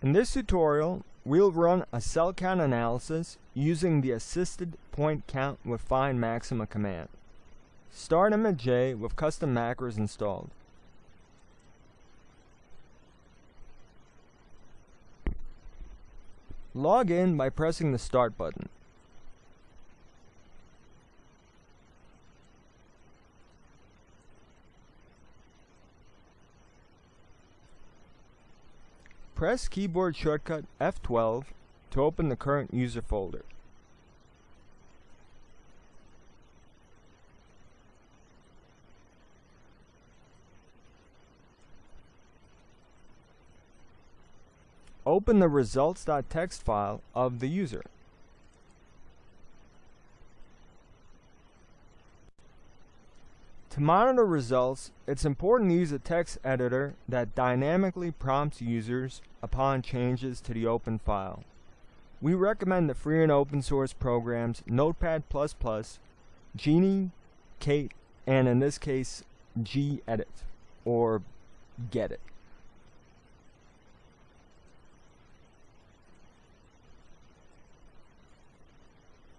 In this tutorial, we'll run a cell count analysis using the assisted point count with find maxima command. Start ImageJ with custom macros installed. Log in by pressing the Start button. Press keyboard shortcut F12 to open the current user folder. Open the results.txt file of the user. To monitor results, it's important to use a text editor that dynamically prompts users upon changes to the open file. We recommend the free and open source programs Notepad++, Geany, Kate, and in this case, gedit, or Gedit.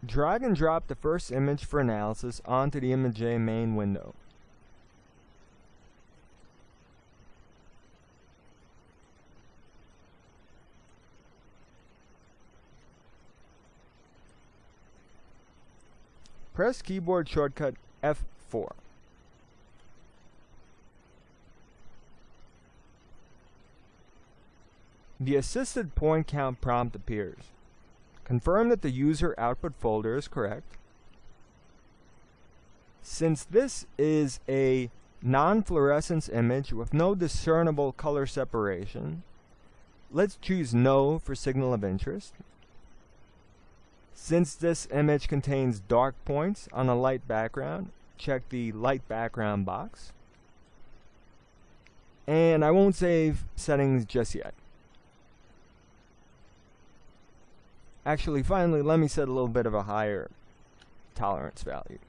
Drag and drop the first image for analysis onto the ImageJ main window. Press keyboard shortcut F4. The assisted point count prompt appears. Confirm that the user output folder is correct. Since this is a non-fluorescence image with no discernible color separation, let's choose No for signal of interest. Since this image contains dark points on a light background, check the light background box. And I won't save settings just yet. Actually, finally, let me set a little bit of a higher tolerance value.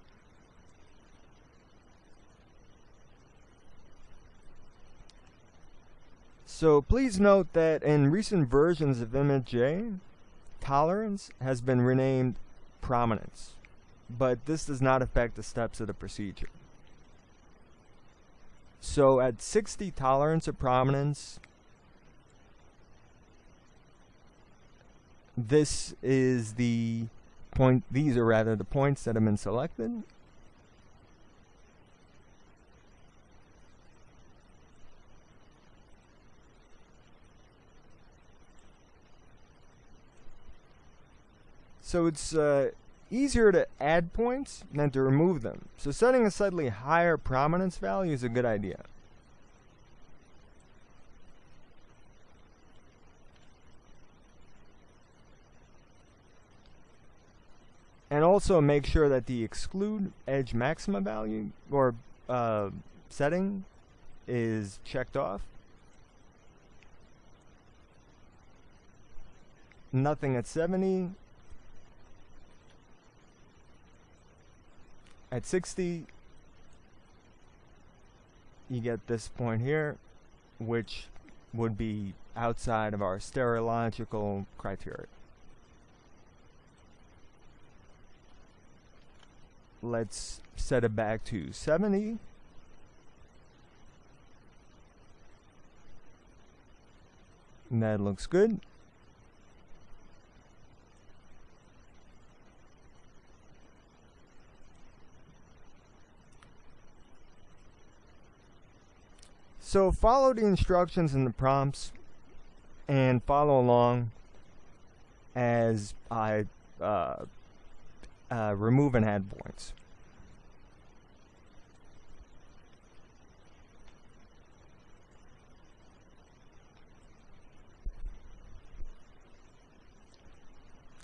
So please note that in recent versions of ImageJ, tolerance has been renamed prominence, but this does not affect the steps of the procedure. So at 60 tolerance of prominence, this is the point, these are rather the points that have been selected. So it's uh, easier to add points than to remove them. So setting a slightly higher prominence value is a good idea. And also make sure that the exclude edge maxima value or uh, setting is checked off. Nothing at 70. At 60, you get this point here, which would be outside of our stereological criteria. let's set it back to 70. And that looks good. So follow the instructions and the prompts and follow along as I uh, uh, remove and add points.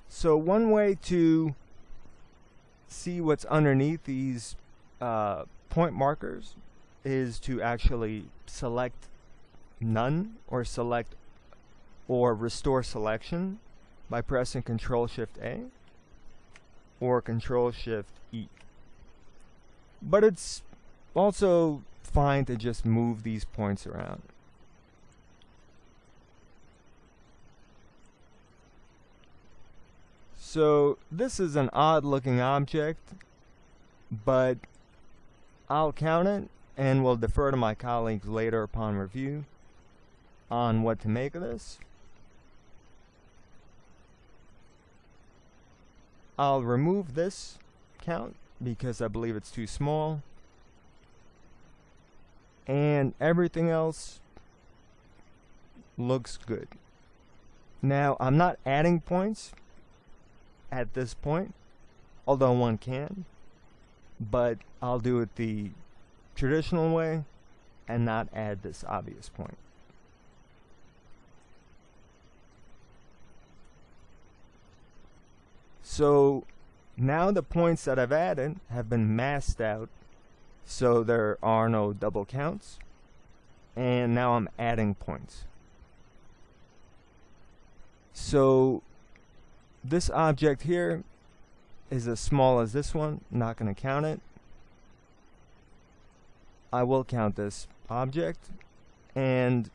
So one way to see what's underneath these uh, point markers is to actually select none or select or restore selection by pressing Control Shift A or Control Shift E. But it's also fine to just move these points around. So this is an odd looking object, but I'll count it and will defer to my colleagues later upon review on what to make of this. I'll remove this count because I believe it's too small. And everything else looks good. Now, I'm not adding points at this point, although one can, but I'll do it the traditional way and not add this obvious point. So now the points that I've added have been masked out so there are no double counts and now I'm adding points. So this object here is as small as this one, not going to count it. I will count this object and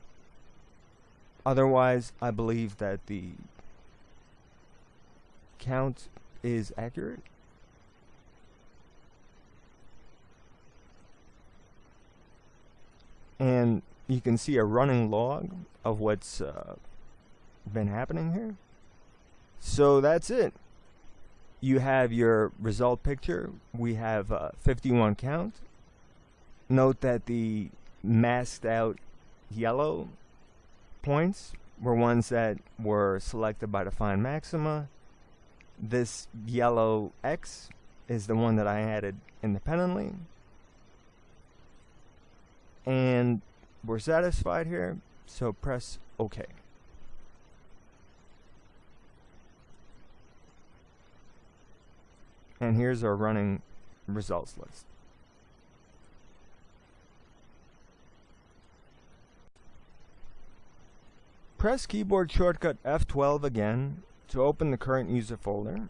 otherwise I believe that the count is accurate. And you can see a running log of what's uh, been happening here. So that's it. You have your result picture. We have uh, 51 count. Note that the masked out yellow points were ones that were selected by the find maxima. This yellow X is the one that I added independently. And we're satisfied here, so press OK. And here's our running results list. Press keyboard shortcut F12 again to open the current user folder.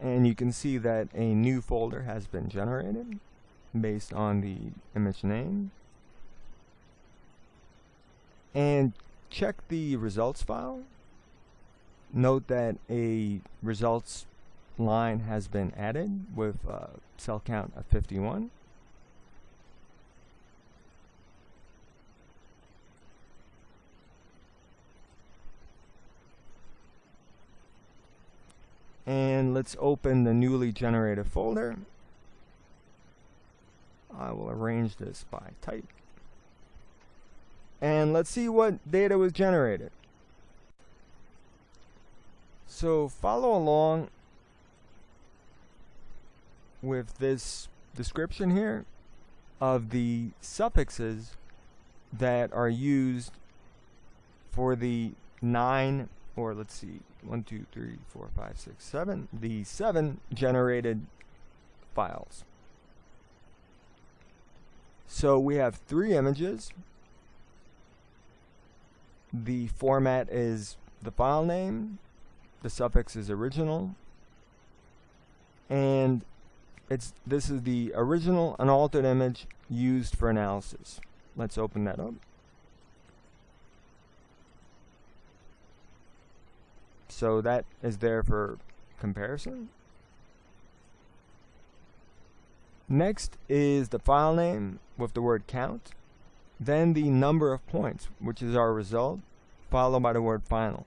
And you can see that a new folder has been generated based on the image name. And check the results file. Note that a results line has been added with uh, cell count of 51. And let's open the newly generated folder. I will arrange this by type and let's see what data was generated. So follow along with this description here of the suffixes that are used for the nine or let's see one two three four five six seven the seven generated files so we have three images the format is the file name, the suffix is original, and it's this is the original unaltered image used for analysis. Let's open that up. So that is there for comparison. Next is the file name with the word count. Then the number of points, which is our result, followed by the word final.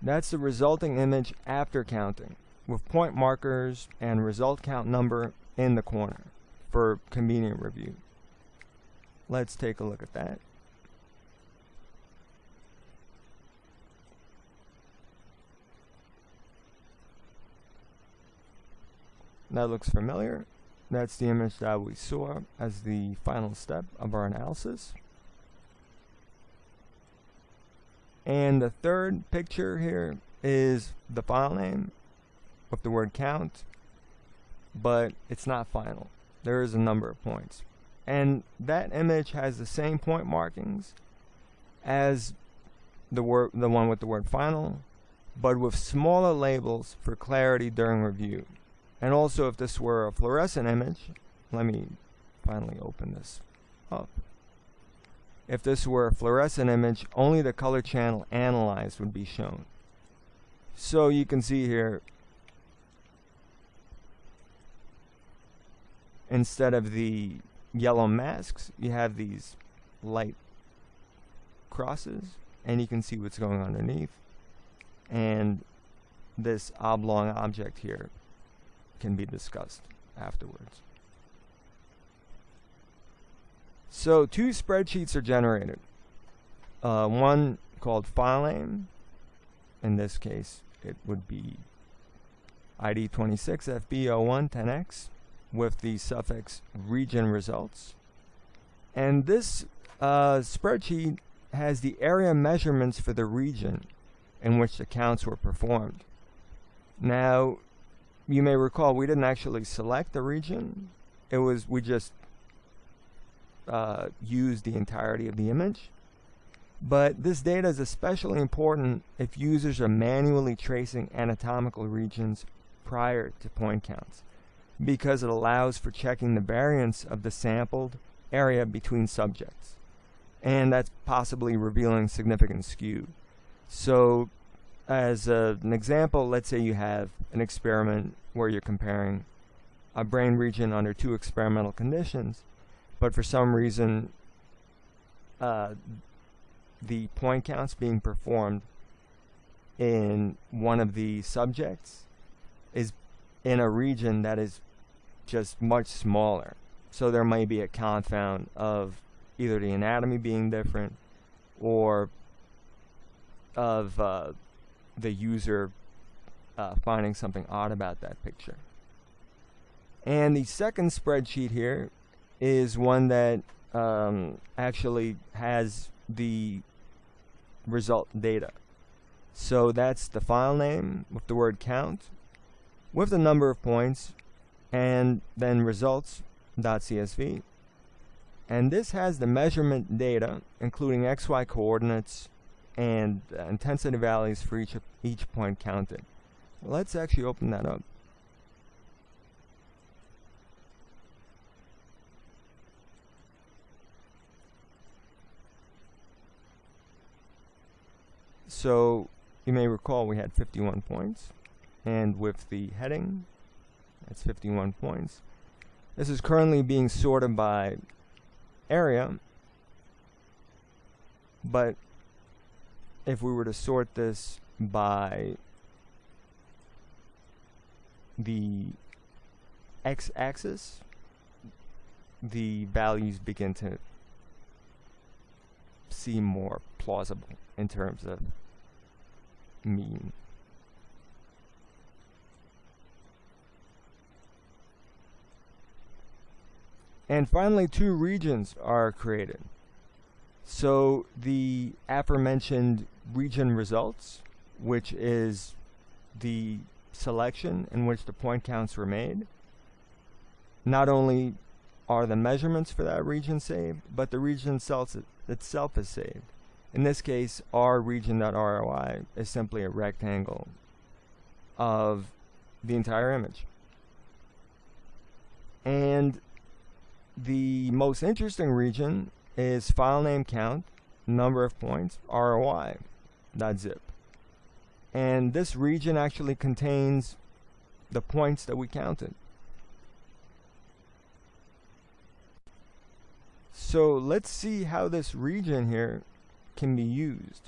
That's the resulting image after counting, with point markers and result count number in the corner for convenient review. Let's take a look at that. That looks familiar. That's the image that we saw as the final step of our analysis. And the third picture here is the file name with the word count, but it's not final. There is a number of points. And that image has the same point markings as the word the one with the word final, but with smaller labels for clarity during review. And also if this were a fluorescent image, let me finally open this up. if this were a fluorescent image, only the color channel analyzed would be shown. So you can see here, instead of the yellow masks, you have these light crosses, and you can see what's going underneath. And this oblong object here can be discussed afterwards. So two spreadsheets are generated. Uh, one called file name. In this case, it would be ID 26 FB01 10X with the suffix region results. And this uh, spreadsheet has the area measurements for the region in which the counts were performed. Now, you may recall we didn't actually select the region. It was, we just uh, use the entirety of the image. But this data is especially important if users are manually tracing anatomical regions prior to point counts because it allows for checking the variance of the sampled area between subjects. And that's possibly revealing significant skew. So as a, an example, let's say you have an experiment where you're comparing a brain region under two experimental conditions but for some reason uh, the point counts being performed in one of the subjects is in a region that is just much smaller. So there may be a confound of either the anatomy being different or of uh, the user uh, finding something odd about that picture. And the second spreadsheet here is one that um, actually has the result data. So that's the file name with the word count with the number of points and then results.csv. And this has the measurement data, including XY coordinates and uh, intensity values for each, each point counted. Let's actually open that up. So you may recall we had 51 points and with the heading that's 51 points. This is currently being sorted by area but if we were to sort this by the x-axis the values begin to seem more plausible in terms of mean? And finally, two regions are created. So the aforementioned region results, which is the selection in which the point counts were made, not only are the measurements for that region saved, but the region itself, itself is saved. In this case, our region.roi is simply a rectangle of the entire image. And the most interesting region is file name count, number of points, ROI.zip. And this region actually contains the points that we counted. So let's see how this region here can be used.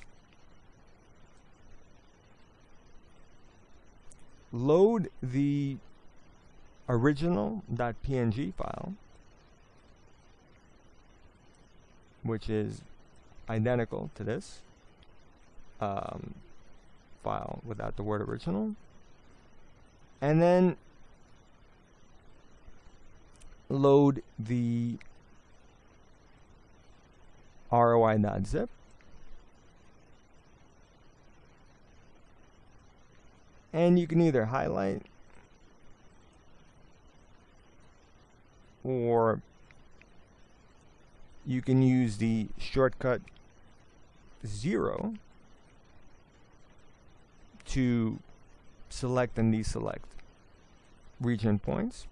Load the original.png file, which is identical to this um, file without the word original. And then load the roi.zip and you can either highlight or you can use the shortcut 0 to select and deselect region points.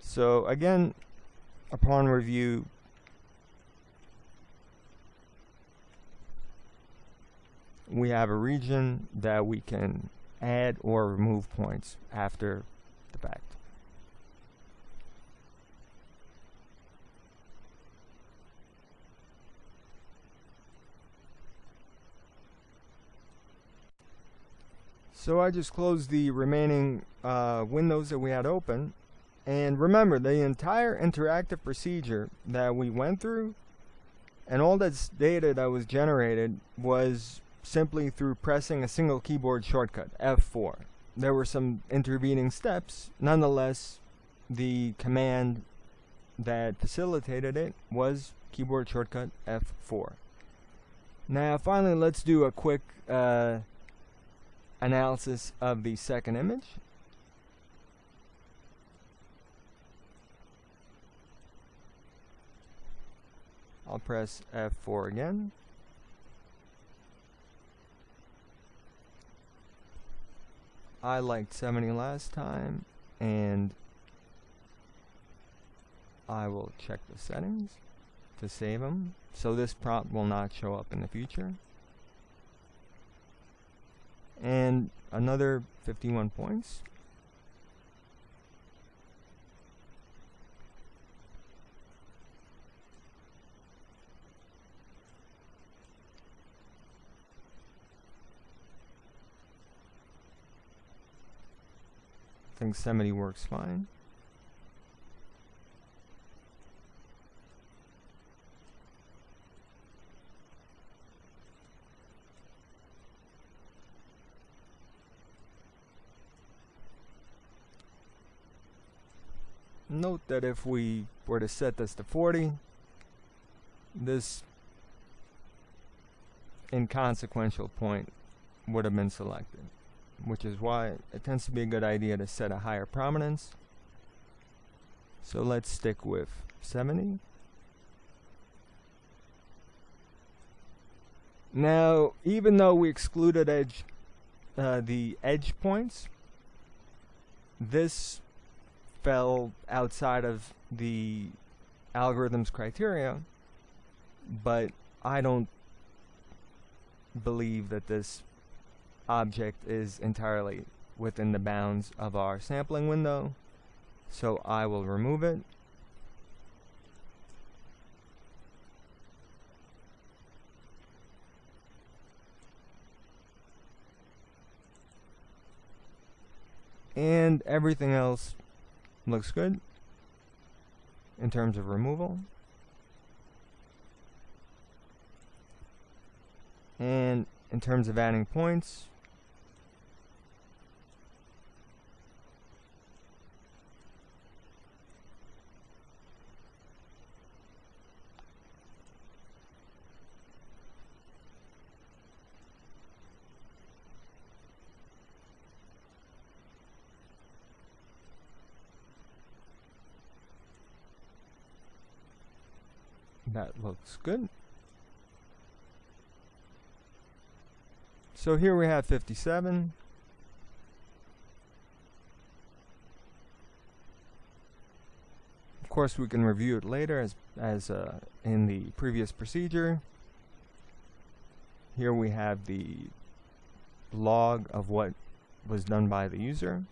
So again, upon review, we have a region that we can add or remove points after So I just closed the remaining uh, windows that we had open. And remember, the entire interactive procedure that we went through and all that data that was generated was simply through pressing a single keyboard shortcut, F4. There were some intervening steps. Nonetheless, the command that facilitated it was keyboard shortcut F4. Now finally let's do a quick uh, analysis of the second image. I'll press F4 again. I liked 70 last time and I will check the settings to save them so this prompt will not show up in the future and another 51 points. I think 70 works fine. Note that if we were to set this to 40, this inconsequential point would have been selected, which is why it tends to be a good idea to set a higher prominence. So let's stick with 70. Now, even though we excluded edge, uh, the edge points, this fell outside of the algorithm's criteria, but I don't believe that this object is entirely within the bounds of our sampling window, so I will remove it. And everything else Looks good in terms of removal. And in terms of adding points, That looks good. So here we have 57. Of course, we can review it later as, as uh, in the previous procedure. Here we have the log of what was done by the user.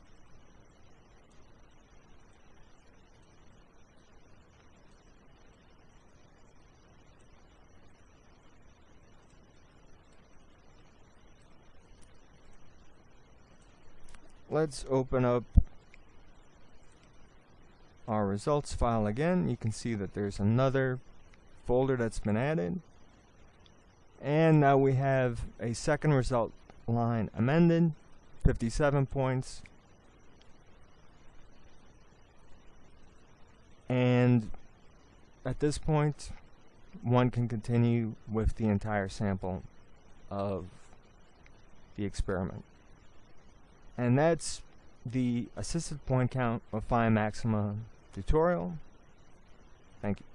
Let's open up our results file again. You can see that there's another folder that's been added. And now we have a second result line amended, 57 points. And at this point, one can continue with the entire sample of the experiment. And that's the assisted point count of Find Maxima tutorial. Thank you.